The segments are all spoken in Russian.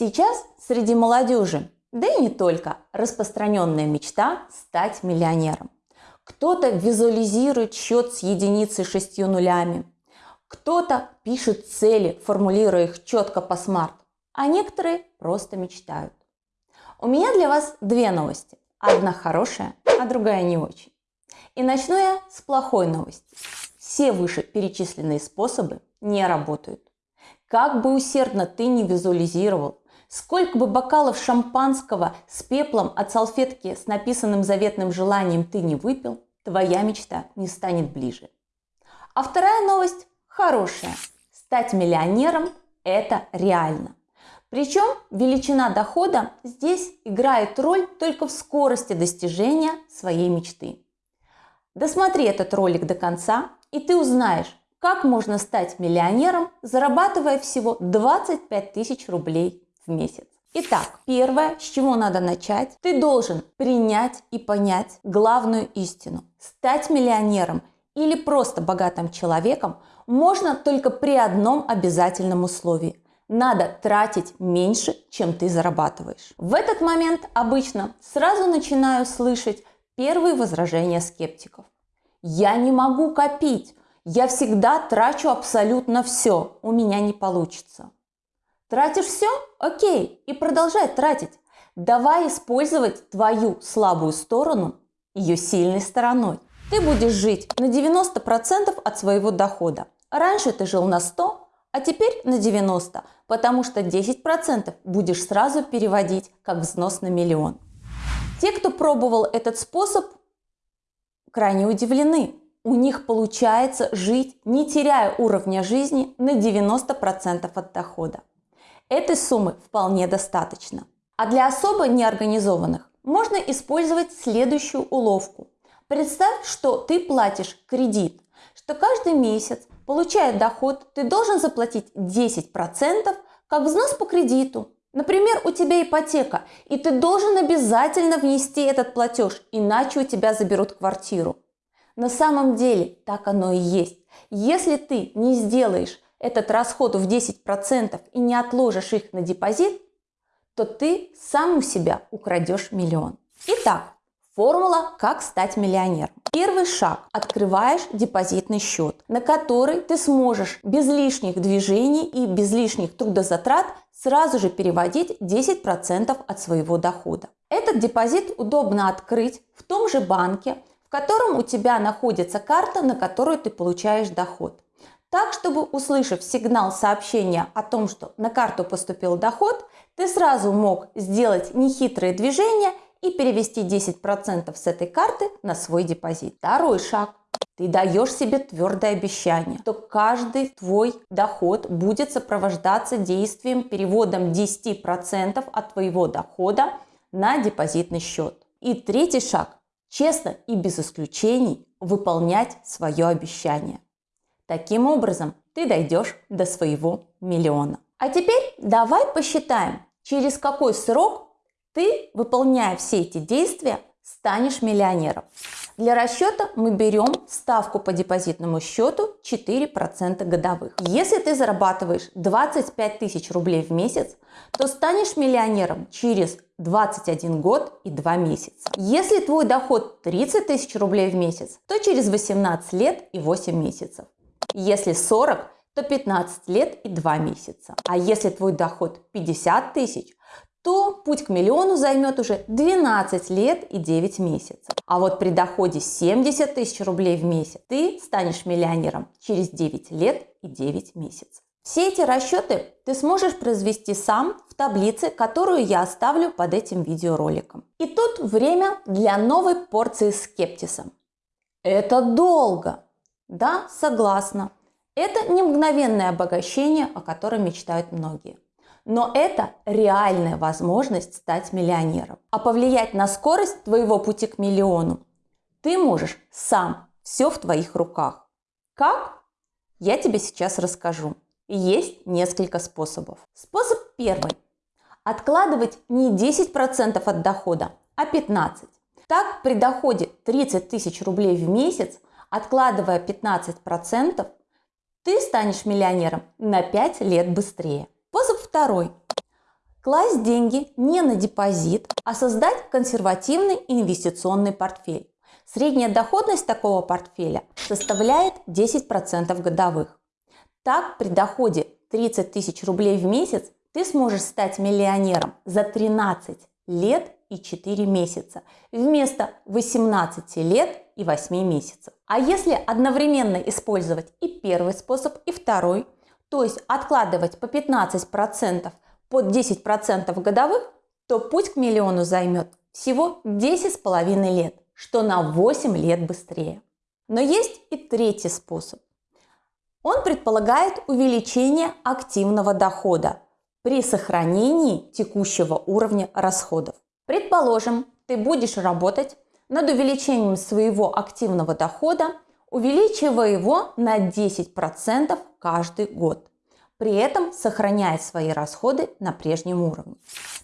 Сейчас среди молодежи, да и не только, распространенная мечта стать миллионером. Кто-то визуализирует счет с единицей шестью нулями, кто-то пишет цели, формулируя их четко по смарт, а некоторые просто мечтают. У меня для вас две новости. Одна хорошая, а другая не очень. И начну я с плохой новости. Все вышеперечисленные способы не работают. Как бы усердно ты не визуализировал, сколько бы бокалов шампанского с пеплом от салфетки с написанным заветным желанием ты не выпил, твоя мечта не станет ближе. А вторая новость хорошая. Стать миллионером – это реально. Причем величина дохода здесь играет роль только в скорости достижения своей мечты. Досмотри этот ролик до конца, и ты узнаешь, как можно стать миллионером, зарабатывая всего 25 тысяч рублей месяц. Итак, первое, с чего надо начать, ты должен принять и понять главную истину. Стать миллионером или просто богатым человеком можно только при одном обязательном условии – надо тратить меньше, чем ты зарабатываешь. В этот момент обычно сразу начинаю слышать первые возражения скептиков. Я не могу копить, я всегда трачу абсолютно все, у меня не получится. Тратишь все? Окей, и продолжай тратить. Давай использовать твою слабую сторону ее сильной стороной. Ты будешь жить на 90% от своего дохода. Раньше ты жил на 100, а теперь на 90, потому что 10% будешь сразу переводить как взнос на миллион. Те, кто пробовал этот способ, крайне удивлены. У них получается жить, не теряя уровня жизни на 90% от дохода. Этой суммы вполне достаточно. А для особо неорганизованных можно использовать следующую уловку. Представь, что ты платишь кредит, что каждый месяц Получая доход, ты должен заплатить 10% как взнос по кредиту. Например, у тебя ипотека, и ты должен обязательно внести этот платеж, иначе у тебя заберут квартиру. На самом деле так оно и есть. Если ты не сделаешь этот расход в 10% и не отложишь их на депозит, то ты сам у себя украдешь миллион. Итак, Формула «Как стать миллионером». Первый шаг. Открываешь депозитный счет, на который ты сможешь без лишних движений и без лишних трудозатрат сразу же переводить 10% от своего дохода. Этот депозит удобно открыть в том же банке, в котором у тебя находится карта, на которую ты получаешь доход. Так, чтобы услышав сигнал сообщения о том, что на карту поступил доход, ты сразу мог сделать нехитрые движения и перевести 10% с этой карты на свой депозит. Второй шаг. Ты даешь себе твердое обещание, что каждый твой доход будет сопровождаться действием переводом 10% от твоего дохода на депозитный счет. И третий шаг. Честно и без исключений выполнять свое обещание. Таким образом, ты дойдешь до своего миллиона. А теперь давай посчитаем, через какой срок ты, выполняя все эти действия, станешь миллионером. Для расчета мы берем ставку по депозитному счету 4% годовых. Если ты зарабатываешь 25 тысяч рублей в месяц, то станешь миллионером через 21 год и 2 месяца. Если твой доход 30 тысяч рублей в месяц, то через 18 лет и 8 месяцев. Если 40, то 15 лет и 2 месяца. А если твой доход 50 тысяч, то путь к миллиону займет уже 12 лет и 9 месяцев. А вот при доходе 70 тысяч рублей в месяц ты станешь миллионером через 9 лет и 9 месяцев. Все эти расчеты ты сможешь произвести сам в таблице, которую я оставлю под этим видеороликом. И тут время для новой порции скептиса. Это долго. Да, согласна. Это не мгновенное обогащение, о котором мечтают многие. Но это реальная возможность стать миллионером. А повлиять на скорость твоего пути к миллиону ты можешь сам. Все в твоих руках. Как? Я тебе сейчас расскажу. Есть несколько способов. Способ первый. Откладывать не 10% от дохода, а 15%. Так, при доходе 30 тысяч рублей в месяц, откладывая 15%, ты станешь миллионером на 5 лет быстрее. Способ второй. Класть деньги не на депозит, а создать консервативный инвестиционный портфель. Средняя доходность такого портфеля составляет 10% годовых. Так, при доходе 30 тысяч рублей в месяц ты сможешь стать миллионером за 13 лет и 4 месяца вместо 18 лет и 8 месяцев. А если одновременно использовать и первый способ, и второй, то есть откладывать по 15% под 10% годовых, то путь к миллиону займет всего 10,5 лет, что на 8 лет быстрее. Но есть и третий способ. Он предполагает увеличение активного дохода при сохранении текущего уровня расходов. Предположим, ты будешь работать над увеличением своего активного дохода, увеличивая его на 10% каждый год при этом сохраняя свои расходы на прежнем уровне.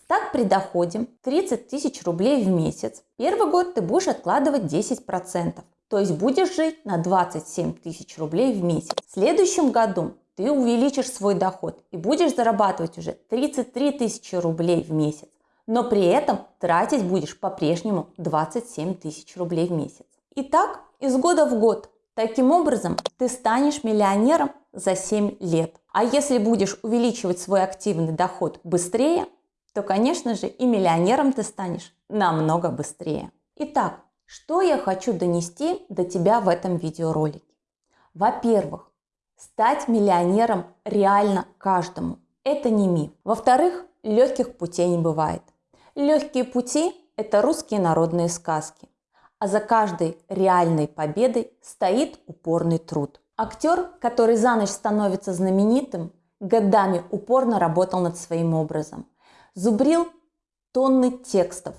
Так при доходе 30 тысяч рублей в месяц первый год ты будешь откладывать 10%, то есть будешь жить на 27 тысяч рублей в месяц. В следующем году ты увеличишь свой доход и будешь зарабатывать уже 33 тысячи рублей в месяц, но при этом тратить будешь по-прежнему 27 тысяч рублей в месяц. И так из года в год. Таким образом, ты станешь миллионером за 7 лет. А если будешь увеличивать свой активный доход быстрее, то, конечно же, и миллионером ты станешь намного быстрее. Итак, что я хочу донести до тебя в этом видеоролике? Во-первых, стать миллионером реально каждому. Это не миф. Во-вторых, легких путей не бывает. Легкие пути – это русские народные сказки. А за каждой реальной победой стоит упорный труд – Актер, который за ночь становится знаменитым, годами упорно работал над своим образом, зубрил тонны текстов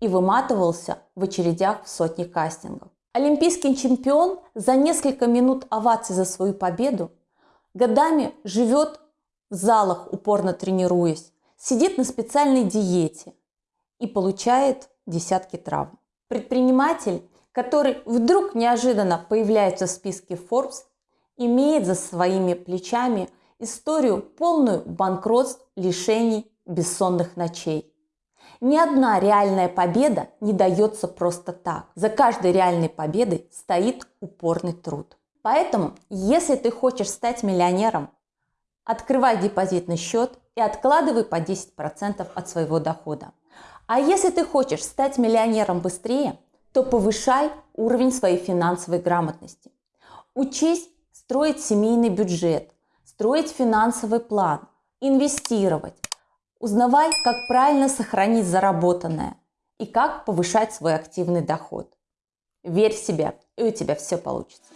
и выматывался в очередях в сотни кастингов. Олимпийский чемпион за несколько минут оваций за свою победу годами живет в залах, упорно тренируясь, сидит на специальной диете и получает десятки травм. Предприниматель, который вдруг неожиданно появляется в списке Forbes, имеет за своими плечами историю полную банкротств, лишений, бессонных ночей. Ни одна реальная победа не дается просто так. За каждой реальной победой стоит упорный труд. Поэтому, если ты хочешь стать миллионером, открывай депозитный счет и откладывай по 10% от своего дохода. А если ты хочешь стать миллионером быстрее, то повышай уровень своей финансовой грамотности. Учись строить семейный бюджет, строить финансовый план, инвестировать. Узнавай, как правильно сохранить заработанное и как повышать свой активный доход. Верь в себя, и у тебя все получится.